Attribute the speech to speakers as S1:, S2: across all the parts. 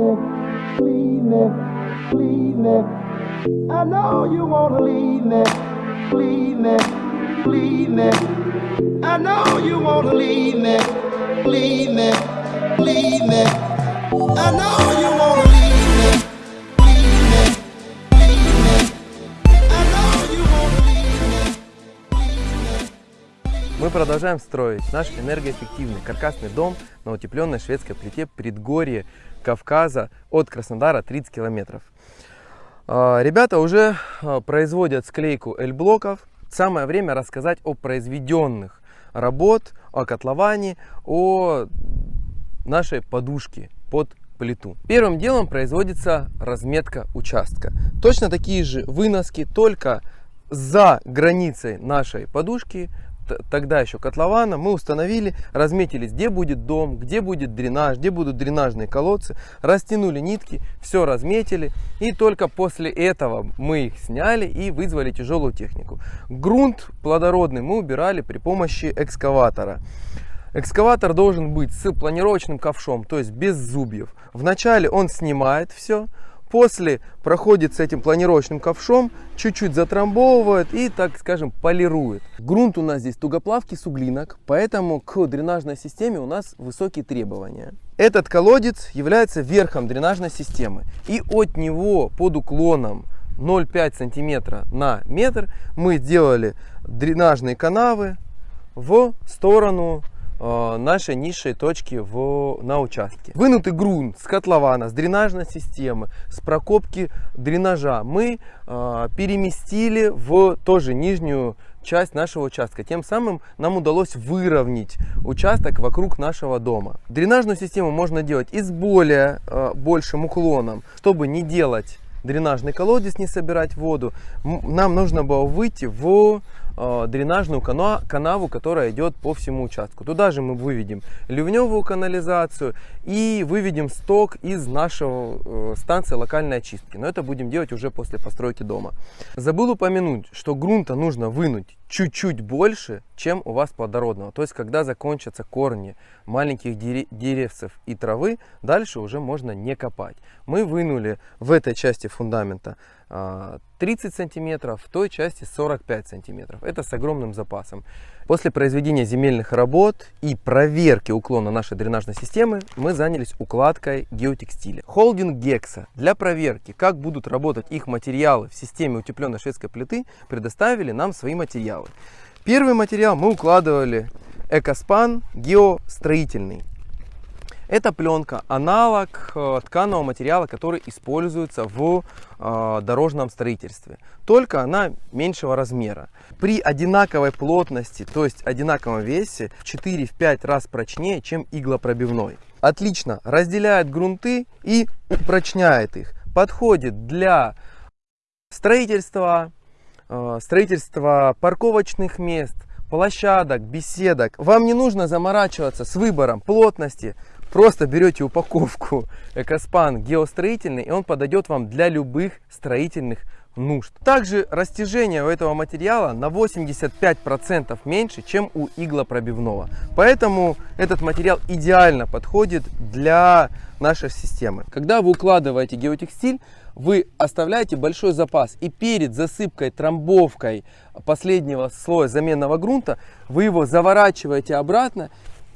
S1: me, leave me, leave me. I know you wanna leave me, leave me, leave me. I know you wanna leave me, leave me, leave me. I know you wanna leave me, leave me, leave me. I know you wanna leave me, leave me.
S2: Мы продолжаем строить наш энергоэффективный каркасный дом на утепленной шведской плите предгорье Кавказа от Краснодара 30 километров. А, Ребята уже а, производят склейку L-блоков. Самое время рассказать о произведенных работ, о котловане, о нашей подушке под плиту. Первым делом производится разметка участка. Точно такие же выноски, только за границей нашей подушки тогда еще котлована, мы установили, разметились, где будет дом, где будет дренаж, где будут дренажные колодцы, растянули нитки, все разметили, и только после этого мы их сняли и вызвали тяжелую технику. Грунт плодородный мы убирали при помощи экскаватора. Экскаватор должен быть с планировочным ковшом, то есть без зубьев. Вначале он снимает все, после проходит с этим планировочным ковшом, чуть-чуть затрамбовывает и, так скажем, полирует. Грунт у нас здесь тугоплавкий суглинок, поэтому к дренажной системе у нас высокие требования. Этот колодец является верхом дренажной системы и от него под уклоном 0,5 сантиметра на метр мы сделали дренажные канавы в сторону э, нашей низшей точки в, на участке. Вынутый грунт с котлована, с дренажной системы, с прокопки дренажа мы э, переместили в тоже нижнюю часть нашего участка. Тем самым нам удалось выровнять участок вокруг нашего дома. Дренажную систему можно делать и с более э, большим уклоном, чтобы не делать дренажный колодец, не собирать воду. Нам нужно было выйти в дренажную кана- канаву, которая идет по всему участку. Туда же мы выведем ливневую канализацию и выведем сток из нашего э, станции локальной очистки. Но это будем делать уже после постройки дома. Забыл упомянуть, что грунта нужно вынуть чуть-чуть больше, чем у вас плодородного. То есть, когда закончатся корни маленьких дере- деревцев и травы, дальше уже можно не копать. Мы вынули в этой части фундамента 30 сантиметров, в той части 45 сантиметров. Это с огромным запасом. После произведения земельных работ и проверки уклона нашей дренажной системы мы занялись укладкой геотекстиля. Холдинг Гекса для проверки, как будут работать их материалы в системе утепленной шведской плиты, предоставили нам свои материалы. Первый материал мы укладывали Экоспан геостроительный. Это пленка, аналог э, тканого материала, который используется в э, дорожном строительстве. Только она меньшего размера. При одинаковой плотности, то есть одинаковом весе, в 4-5 раз прочнее, чем иглопробивной. Отлично разделяет грунты и упрочняет их. Подходит для строительства, э, строительства парковочных мест, площадок, беседок. Вам не нужно заморачиваться с выбором плотности. Просто берете упаковку Экоспан геостроительный, и он подойдет вам для любых строительных нужд. Также растяжение у этого материала на 85% меньше, чем у иглопробивного. Поэтому этот материал идеально подходит для нашей системы. Когда вы укладываете геотекстиль, вы оставляете большой запас. И перед засыпкой, трамбовкой последнего слоя заменного грунта, вы его заворачиваете обратно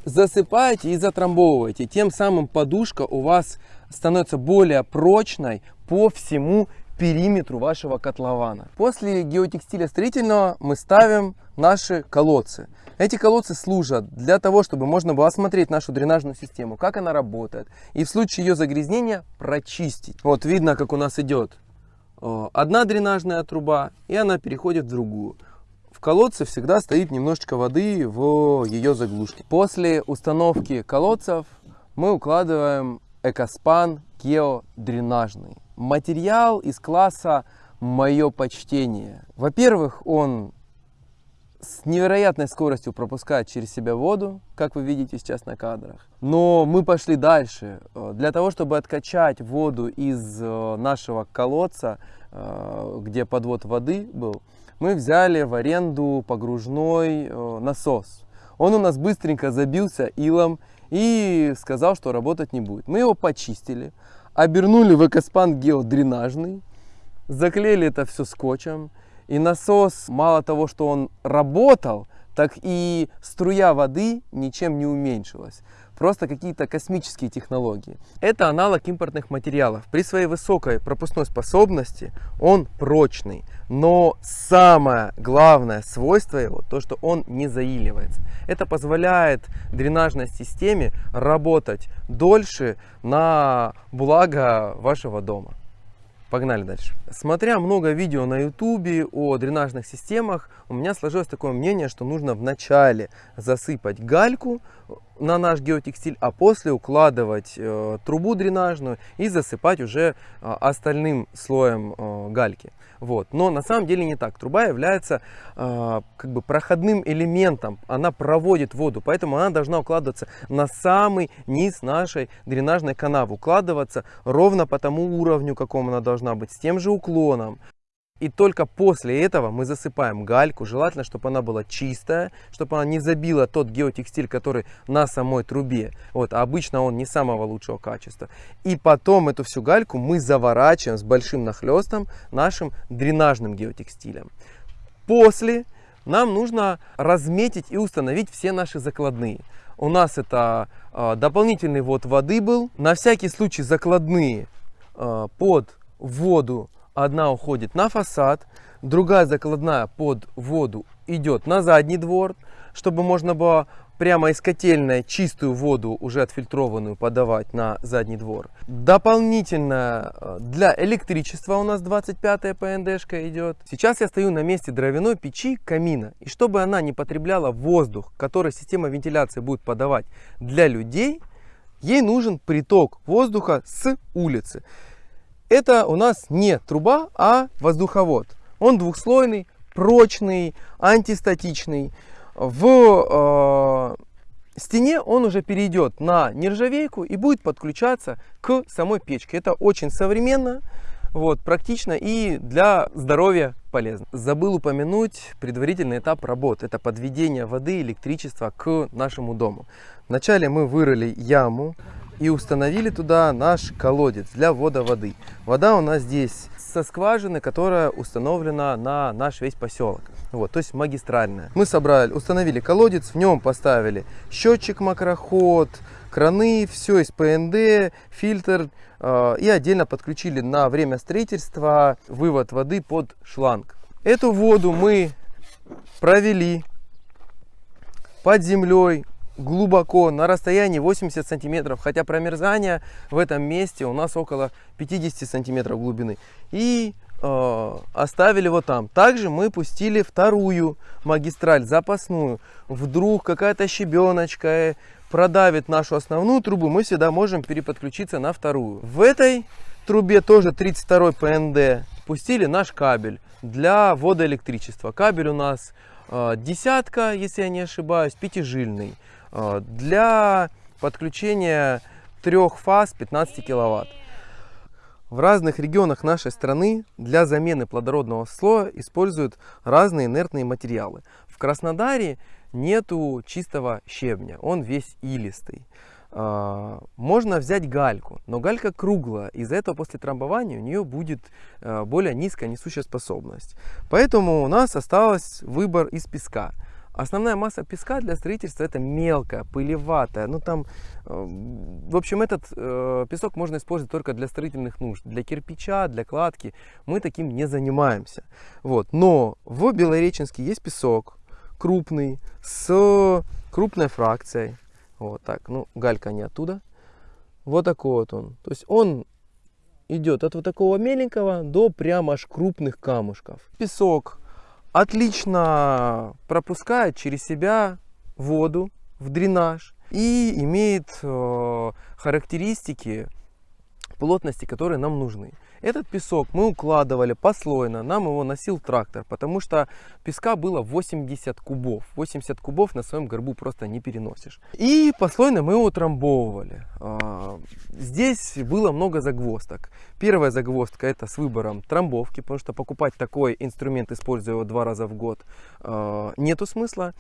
S2: засыпаете и затрамбовываете. Тем самым подушка у вас становится более прочной по всему периметру вашего котлована. После геотекстиля строительного мы ставим наши колодцы. Эти колодцы служат для того, чтобы можно было осмотреть нашу дренажную систему, как она работает, и в случае ее загрязнения прочистить. Вот видно, как у нас идет э, одна дренажная труба, и она переходит в другую. Колодце всегда стоит немножечко воды в ее заглушке. После установки колодцев мы укладываем Экоспан геодренажный. Материал из класса «Мое почтение». Во-первых, он с невероятной скоростью пропускает через себя воду, как вы видите сейчас на кадрах. Но мы пошли дальше. Для того, чтобы откачать воду из э, нашего колодца, э, где подвод воды был, мы взяли в аренду погружной э, насос. Он у нас быстренько забился илом и сказал, что работать не будет. Мы его почистили, обернули в экоспан геодренажный, заклеили это все скотчем. И насос, мало того, что он работал, так и струя воды ничем не уменьшилась просто какие-то космические технологии. Это аналог импортных материалов. При своей высокой пропускной способности он прочный, но самое главное свойство его, то что он не заиливается. Это позволяет дренажной системе работать дольше на благо вашего дома. Погнали дальше. Смотря много видео на ютубе о дренажных системах, у меня сложилось такое мнение, что нужно вначале засыпать гальку на наш геотекстиль, а после укладывать э, трубу дренажную и засыпать уже э, остальным слоем э, гальки. Вот. Но на самом деле не так. Труба является э, как бы проходным элементом, она проводит воду, поэтому она должна укладываться на самый низ нашей дренажной канавы, укладываться ровно по тому уровню, какому она должна быть, с тем же уклоном. И только после этого мы засыпаем гальку. Желательно, чтобы она была чистая, чтобы она не забила тот геотекстиль, который на самой трубе. Вот, а обычно он не самого лучшего качества. И потом эту всю гальку мы заворачиваем с большим нахлестом нашим дренажным геотекстилем. После нам нужно разметить и установить все наши закладные. У нас это э, дополнительный ввод воды был. На всякий случай закладные э, под воду Одна уходит на фасад, другая закладная под воду идет на задний двор, чтобы можно было прямо из котельной чистую воду, уже отфильтрованную, подавать на задний двор. Дополнительно э, для электричества у нас 25 ПНДшка идет. Сейчас я стою на месте дровяной печи камина. И чтобы она не потребляла воздух, который система вентиляции будет подавать для людей, ей нужен приток воздуха с улицы. Это у нас не труба, а воздуховод. Он двухслойный, прочный, антистатичный. В э, стене он уже перейдет на нержавейку и будет подключаться к самой печке. Это очень современно, вот, практично и для здоровья полезно. Забыл упомянуть предварительный этап работы. Это подведение воды и электричества к нашему дому. Вначале мы вырыли яму, и установили туда наш колодец для ввода воды. Вода у нас здесь со скважины, которая установлена на наш весь поселок. Вот, то есть магистральная. Мы собрали, установили колодец, в нем поставили счетчик макроход, краны, все из ПНД, фильтр э, и отдельно подключили на время строительства вывод воды под шланг. Эту воду мы провели под землей глубоко, на расстоянии 80 сантиметров, хотя промерзание в этом месте у нас около 50 сантиметров глубины. И э, оставили его там. Также мы пустили вторую магистраль, запасную. Вдруг какая-то щебеночка продавит нашу основную трубу, мы всегда можем переподключиться на вторую. В этой трубе тоже 32 ПНД пустили наш кабель для ввода электричества. Кабель у нас э, десятка, если я не ошибаюсь, пятижильный. А, для подключения трех фаз 15 киловатт. В разных регионах нашей страны для замены плодородного слоя используют разные инертные материалы. В Краснодаре нету чистого щебня, он весь илистый. А, можно взять гальку, но галька круглая, из-за этого после трамбования у нее будет а, более низкая несущая способность. Поэтому у нас осталось выбор из песка. Основная масса песка для строительства это мелкая, пылеватая. Ну там, э, в общем, этот э, песок можно использовать только для строительных нужд. Для кирпича, для кладки мы таким не занимаемся. Вот. Но в Белореченске есть песок крупный, с крупной фракцией. Вот так, ну галька не оттуда. Вот такой вот он. То есть он идет от вот такого меленького до прямо аж крупных камушков. Песок отлично пропускает через себя воду в дренаж и имеет э, характеристики плотности, которые нам нужны. Этот песок мы укладывали послойно, нам его носил трактор, потому что песка было 80 кубов. 80 кубов на своем горбу просто не переносишь. И послойно мы его утрамбовывали. А, здесь было много загвоздок. Первая загвоздка это с выбором трамбовки, потому что покупать такой инструмент, используя его два раза в год, а, нету смысла.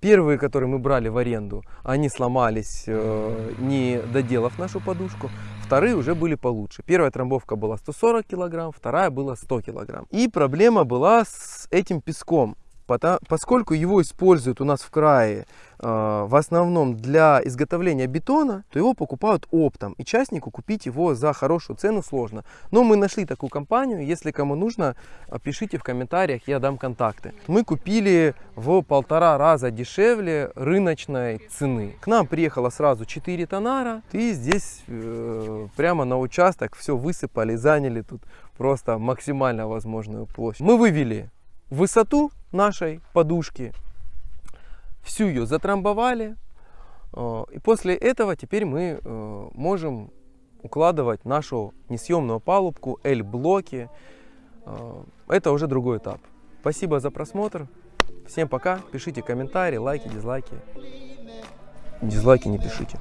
S2: Первые, которые мы брали в аренду, они сломались, э, не доделав нашу подушку. Вторые уже были получше. Первая трамбовка была 140 килограмм, вторая была 100 килограмм. И проблема была с этим песком. Поскольку его используют у нас в крае э, в основном для изготовления бетона, то его покупают оптом. И частнику купить его за хорошую цену сложно. Но мы нашли такую компанию. Если кому нужно, пишите в комментариях, я дам контакты. Мы купили в полтора раза дешевле рыночной цены. К нам приехало сразу 4 тонара. И здесь э, прямо на участок все высыпали, заняли тут просто максимально возможную площадь. Мы вывели высоту нашей подушки, всю ее затрамбовали. Э, и после этого теперь мы э, можем укладывать нашу несъемную палубку, L-блоки. Э, это уже другой этап. Спасибо за просмотр. Всем пока. Пишите комментарии, лайки, дизлайки. Дизлайки не пишите.